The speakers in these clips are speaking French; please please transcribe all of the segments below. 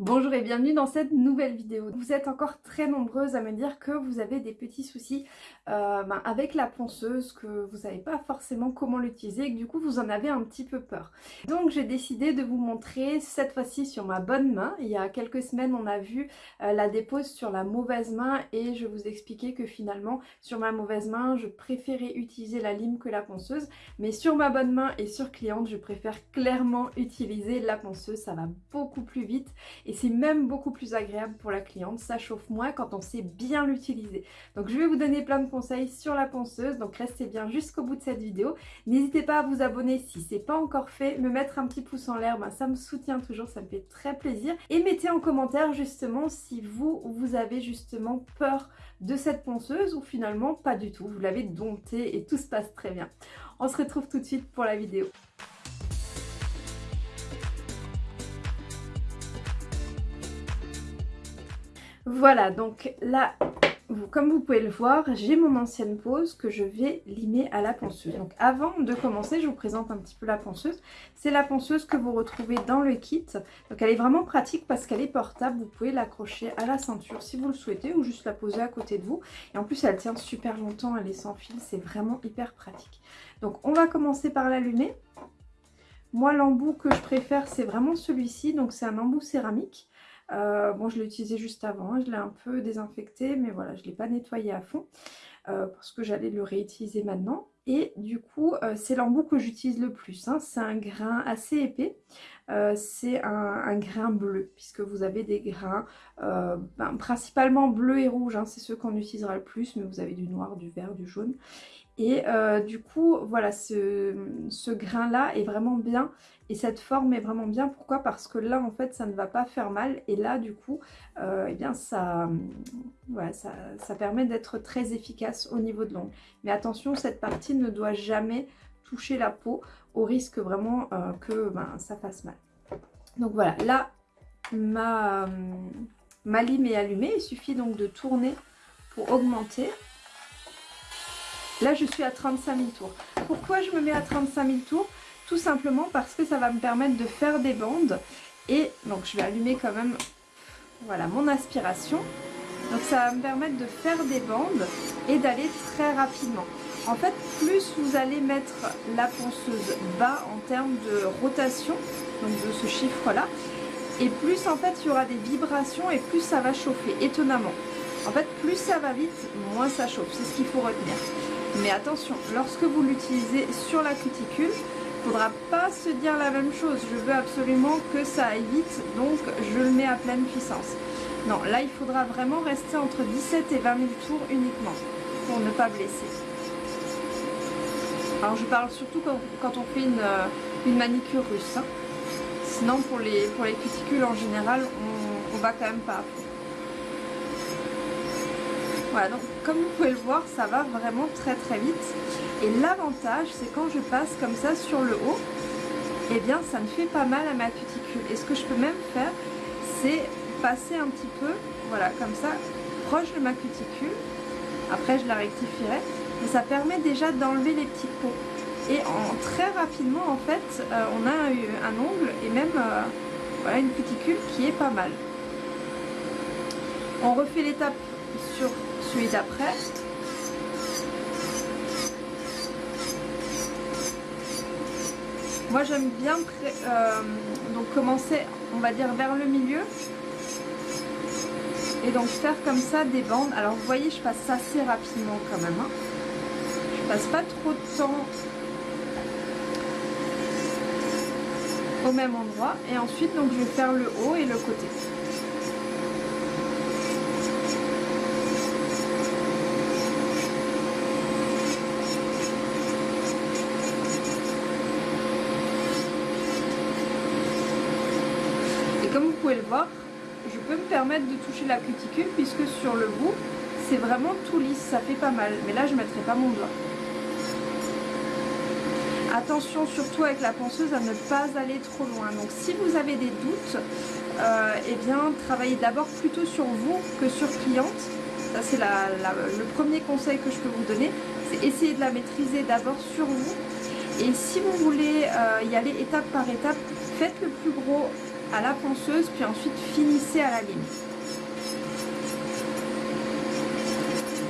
Bonjour et bienvenue dans cette nouvelle vidéo. Vous êtes encore très nombreuses à me dire que vous avez des petits soucis euh, ben, avec la ponceuse, que vous savez pas forcément comment l'utiliser et que du coup vous en avez un petit peu peur. Donc j'ai décidé de vous montrer cette fois-ci sur ma bonne main. Il y a quelques semaines on a vu euh, la dépose sur la mauvaise main et je vous expliquais que finalement sur ma mauvaise main je préférais utiliser la lime que la ponceuse mais sur ma bonne main et sur cliente je préfère clairement utiliser la ponceuse, ça va beaucoup plus vite et c'est même beaucoup plus agréable pour la cliente, ça chauffe moins quand on sait bien l'utiliser. Donc je vais vous donner plein de conseils sur la ponceuse, donc restez bien jusqu'au bout de cette vidéo. N'hésitez pas à vous abonner si c'est pas encore fait, me mettre un petit pouce en l'air, ben, ça me soutient toujours, ça me fait très plaisir. Et mettez en commentaire justement si vous, vous avez justement peur de cette ponceuse ou finalement pas du tout, vous l'avez domptée et tout se passe très bien. On se retrouve tout de suite pour la vidéo. Voilà, donc là, comme vous pouvez le voir, j'ai mon ancienne pose que je vais limer à la ponceuse. Donc avant de commencer, je vous présente un petit peu la ponceuse. C'est la ponceuse que vous retrouvez dans le kit. Donc elle est vraiment pratique parce qu'elle est portable. Vous pouvez l'accrocher à la ceinture si vous le souhaitez ou juste la poser à côté de vous. Et en plus, elle tient super longtemps, elle est sans fil. C'est vraiment hyper pratique. Donc on va commencer par l'allumer. Moi, l'embout que je préfère, c'est vraiment celui-ci. Donc c'est un embout céramique. Euh, bon, je l'ai utilisé juste avant, je l'ai un peu désinfecté, mais voilà, je ne l'ai pas nettoyé à fond euh, parce que j'allais le réutiliser maintenant. Et du coup, euh, c'est l'embout que j'utilise le plus. Hein. C'est un grain assez épais. c'est un, grain bleu, puisque vous avez des grains ben, principalement bleu et rouge. Hein. c'est ceux qu'on utilisera le plus, mais vous avez du noir, du vert, du jaune. Et euh, du coup, voilà, ce, grain-là est vraiment bien. Et cette forme est vraiment bien. Pourquoi? Parce que là, en fait, ça ne va pas faire mal. Et là, du coup, euh, eh bien, ça, ça, permet d'être très efficace au niveau de l'ongle. Mais attention, cette partie ne doit jamais toucher la peau au risque vraiment euh, que ben, ça fasse mal. Donc voilà, là, ma lime est allumée. Il suffit donc de tourner pour augmenter. Là, je suis à 35 000 tours. Pourquoi je me mets à 35 000 tours? Tout simplement parce que ça va me permettre de faire des bandes. Et donc, je vais allumer quand même voilà, mon aspiration. Donc, ça va me permettre de faire des bandes et d'aller très rapidement. En fait, plus vous allez mettre la ponceuse bas en termes de rotation, donc de ce chiffre-là, et plus en fait il y aura des vibrations et plus ça va chauffer, étonnamment. En fait, plus ça va vite, moins ça chauffe, c'est ce qu'il faut retenir. Mais attention, lorsque vous l'utilisez sur la cuticule, il ne faudra pas se dire la même chose. Je veux absolument que ça aille vite, donc je le mets à pleine puissance. Non, là il faudra vraiment rester entre 17 et 20 000 tours uniquement pour ne pas blesser. Alors je parle surtout quand, on fait une, euh, manicure russe. Hein. Sinon pour les, pour les cuticules en général, on, on va quand même pas voilà, donc comme vous pouvez le voir, ça va vraiment très très vite. Et l'avantage, c'est quand je passe comme ça sur le haut, eh bien ça ne fait pas mal à ma cuticule. Et ce que je peux même faire, c'est passer un petit peu, voilà, comme ça, proche de ma cuticule. Après, je la rectifierai. Mais ça permet déjà d'enlever les petits pots. Et en, très rapidement, en fait, euh, on a un, ongle et même euh, voilà, une cuticule qui est pas mal. On refait l'étape sur celui d'après. Moi j'aime bien euh, donc commencer on va dire vers le milieu et donc faire comme ça des bandes. Alors vous voyez je passe assez rapidement quand même. Hein. Je passe pas trop de temps au même endroit et ensuite donc je vais faire le haut et le côté. le je peux me permettre de toucher la cuticule puisque sur le bout, c'est vraiment tout lisse, ça fait pas mal. Mais là, je ne mettrai pas mon doigt. Attention surtout avec la ponceuse à ne pas aller trop loin. Donc si vous avez des doutes, euh, eh bien travaillez d'abord plutôt sur vous que sur cliente. Ça c'est le premier conseil que je peux vous donner. C'est essayer de la maîtriser d'abord sur vous. Et si vous voulez euh, y aller étape par étape, faites le plus gros à la ponceuse, puis ensuite finissez à la lime.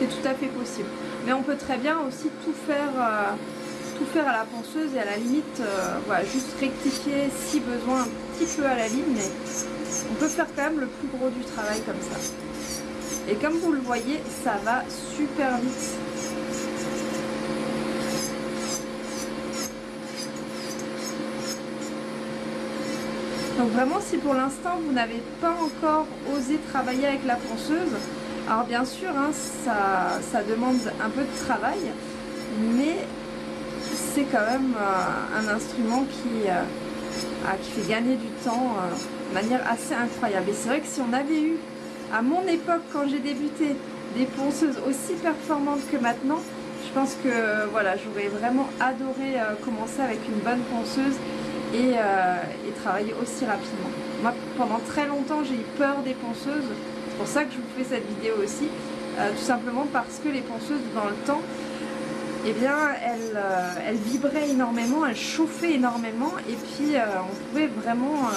C'est tout à fait possible. Mais on peut très bien aussi tout faire, euh, tout faire à la ponceuse et à la limite, euh, voilà, juste rectifier si besoin un petit peu à la lime, mais on peut faire quand même le plus gros du travail comme ça. Et comme vous le voyez, ça va super vite. Donc vraiment, si pour l'instant vous n'avez pas encore osé travailler avec la ponceuse, alors bien sûr, hein, ça, demande un peu de travail, mais c'est quand même euh, un instrument qui, euh, qui fait gagner du temps euh, de manière assez incroyable. Et c'est vrai que si on avait eu, à mon époque, quand j'ai débuté, des ponceuses aussi performantes que maintenant, je pense que voilà, j'aurais vraiment adoré commencer avec une bonne ponceuse et, et travailler aussi rapidement. Moi, pendant très longtemps, j'ai eu peur des ponceuses c'est pour ça que je vous fais cette vidéo aussi, euh, tout simplement parce que les ponceuses dans le temps, eh bien, elles, euh, vibraient énormément, elles chauffaient énormément et puis euh, on pouvait vraiment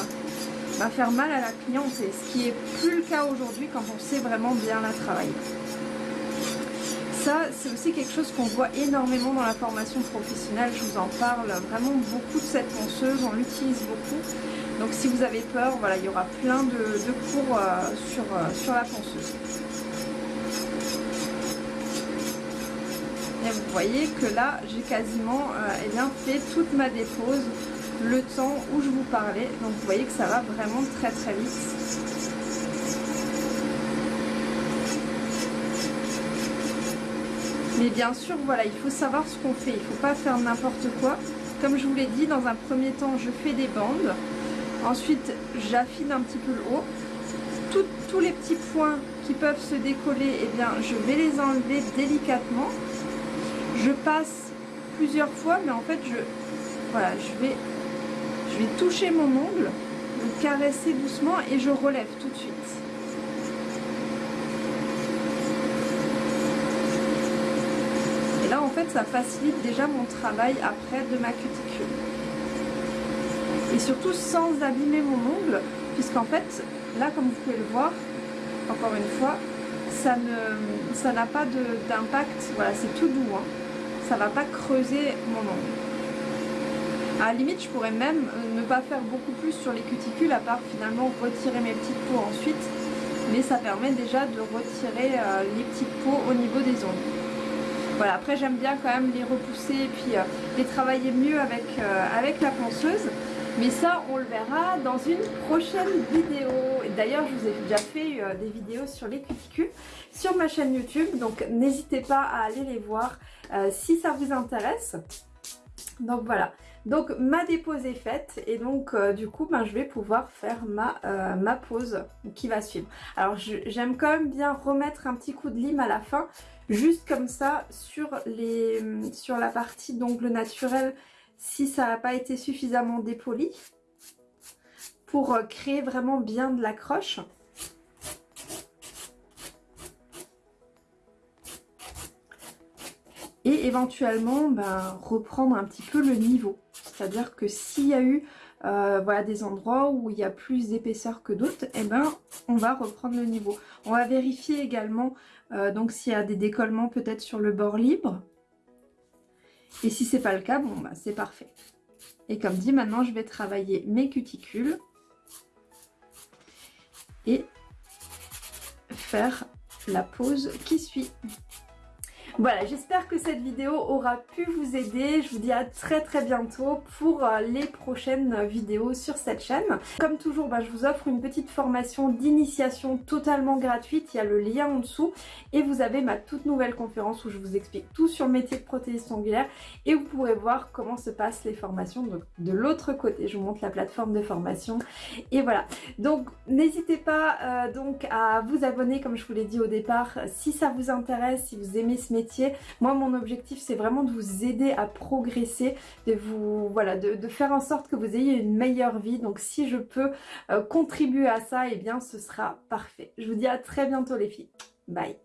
bah, faire mal à la cliente, ce qui est plus le cas aujourd'hui quand on sait vraiment bien la travailler. Ça, c'est aussi quelque chose qu'on voit énormément dans la formation professionnelle, je vous en parle vraiment beaucoup de cette ponceuse, on l'utilise beaucoup. Donc si vous avez peur, voilà, il y aura plein de, cours euh, sur, euh, sur la ponceuse. Et vous voyez que là, j'ai quasiment euh, eh bien, fait toute ma dépose le temps où je vous parlais. Donc vous voyez que ça va vraiment très très vite. Bien sûr, voilà, il faut savoir ce qu'on fait. Il ne faut pas faire n'importe quoi. Comme je vous l'ai dit, dans un premier temps, je fais des bandes. Ensuite, j'affine un petit peu le haut. tous les petits points qui peuvent se décoller, eh bien, je vais les enlever délicatement. Je passe plusieurs fois, mais en fait, je, voilà, je, vais, je vais toucher mon ongle, le caresser doucement et je relève tout de suite. En fait, ça facilite déjà mon travail après de ma cuticule. Et surtout sans abîmer mon ongle puisqu'en fait là comme vous pouvez le voir encore une fois ça ne ça n'a pas d'impact. Voilà c'est tout doux hein. ça va pas creuser mon ongle. À la limite je pourrais même euh, ne pas faire beaucoup plus sur les cuticules à part finalement retirer mes petites peaux ensuite. Mais ça permet déjà de retirer euh, les petites peaux au niveau des ongles voilà après j'aime bien quand même les repousser et puis euh, les travailler mieux avec, avec la ponceuse mais ça, on le verra dans une prochaine vidéo. D'ailleurs, je vous ai déjà fait euh, des vidéos sur les cuticules sur ma chaîne YouTube. Donc, n'hésitez pas à aller les voir euh, si ça vous intéresse. Donc voilà, donc ma dépose est faite et donc euh, du coup ben, je vais pouvoir faire ma, ma pause qui va suivre. Alors j'aime quand même bien remettre un petit coup de lime à la fin, juste comme ça sur, les, sur la partie d'ongle naturel si ça n'a pas été suffisamment dépoli pour euh, créer vraiment bien de l'accroche. Et éventuellement ben, reprendre un petit peu le niveau. C'est-à-dire que s'il y a eu euh, des endroits où il y a plus d'épaisseur que d'autres, eh ben, on va reprendre le niveau. On va vérifier également euh, donc s'il y a des décollements peut-être sur le bord libre. Et si c'est pas le cas, bon bah c'est parfait. Et comme dit, maintenant je vais travailler mes cuticules et faire la pause qui suit. Voilà, j'espère que cette vidéo aura pu vous aider. Je vous dis à très très bientôt pour euh, les prochaines vidéos sur cette chaîne. Comme toujours, bah, je vous offre une petite formation d'initiation totalement gratuite. Il y a le lien en dessous. Et vous avez ma toute nouvelle conférence où je vous explique tout sur le métier de prothésiste ongulaire. Et vous pourrez voir comment se passent les formations donc, de l'autre côté. Je vous montre la plateforme de formation. Et voilà. Donc n'hésitez pas euh, donc à vous abonner comme je vous l'ai dit au départ si ça vous intéresse, si vous aimez ce métier moi, mon objectif, c'est vraiment de vous aider à progresser, de vous, voilà, de, faire en sorte que vous ayez une meilleure vie. Donc, si je peux euh, contribuer à ça, eh bien, ce sera parfait. Je vous dis à très bientôt les filles. Bye